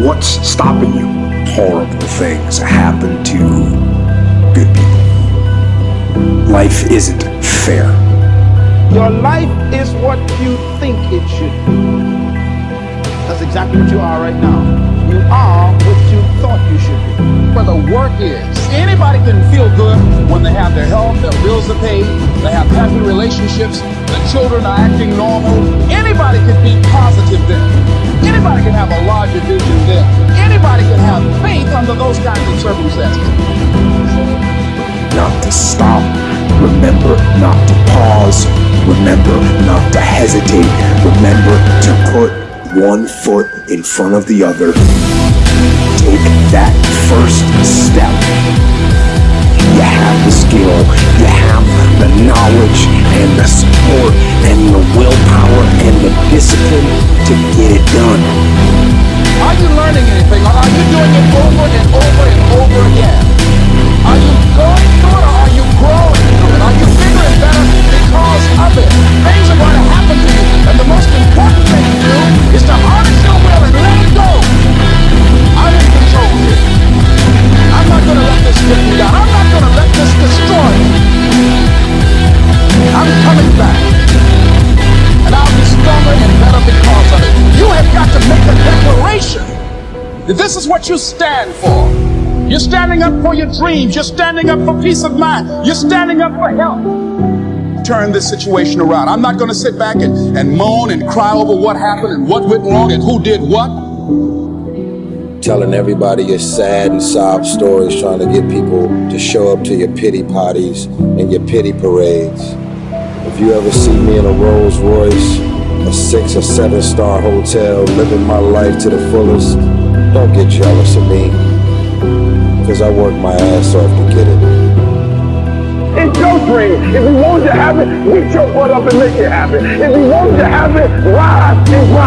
What's stopping you? Horrible things happen to good people. Life isn't fair. Your life is what you think it should be. That's exactly what you are right now. You are what you thought you should be. Where the work is. Anybody can feel good when they have their health, their bills are paid, they have happy relationships, the children are acting normal. Anybody can be positive then. Of circumstances. Not to stop. Remember not to pause. Remember not to hesitate. Remember to put one foot in front of the other. Take that first step. You have the skill, you have the knowledge and the support and the willpower and the discipline to get it done. Are you learning anything are you doing this is what you stand for. You're standing up for your dreams. You're standing up for peace of mind. You're standing up for help. Turn this situation around. I'm not going to sit back and, and moan and cry over what happened and what went wrong and who did what. telling everybody your sad and sob stories, trying to get people to show up to your pity parties and your pity parades. If you ever see me in a Rolls Royce, a six or seven star hotel, living my life to the fullest, don't get jealous of me. Cause I work my ass off to get it. It's your dream. If you want to have it to happen, get your butt up and make it happen. If you want it to happen, rise and grind.